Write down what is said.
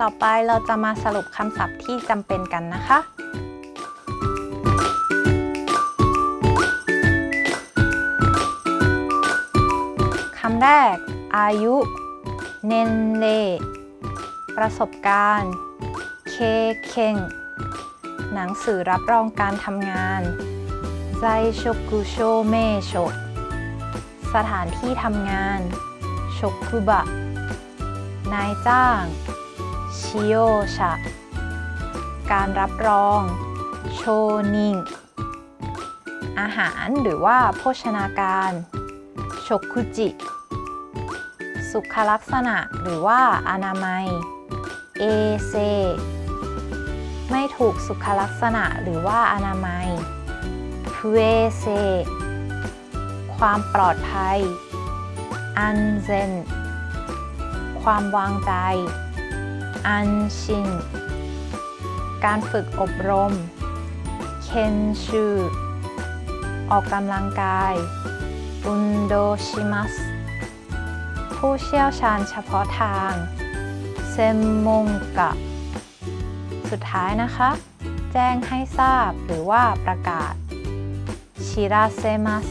ต่อไปเราจะมาสรุปคำศัพท์ที่จำเป็นกันนะคะ คำแรก อายุ เนนเล ประสบการณ์ เคเคงหนังสือรับรองการทำงานไซโชกุโชเมโชสถานที่ทำงานชกุบะ นายจ้าง ชิโยชะ การรับรอง โชนิง อาหารหรือว่าโภชนาการชคุจิ สุขลักษณะหรือว่าอนามัย เอเซ ไม่ถูกสุขลักษณะหรือว่าอนามัยฟูเอเซ ความปลอดภัย อันเซน ความวางใจ อันชิน การฝึกอบรม เคนชูออกกำลังกาย อุนโดชิมัส ผู้เชี่ยวชาญเฉพาะทาง เซมมงกะ สุดท้ายนะคะ แจ้งให้ทราบหรือว่าประกาศ ชิราเซมัส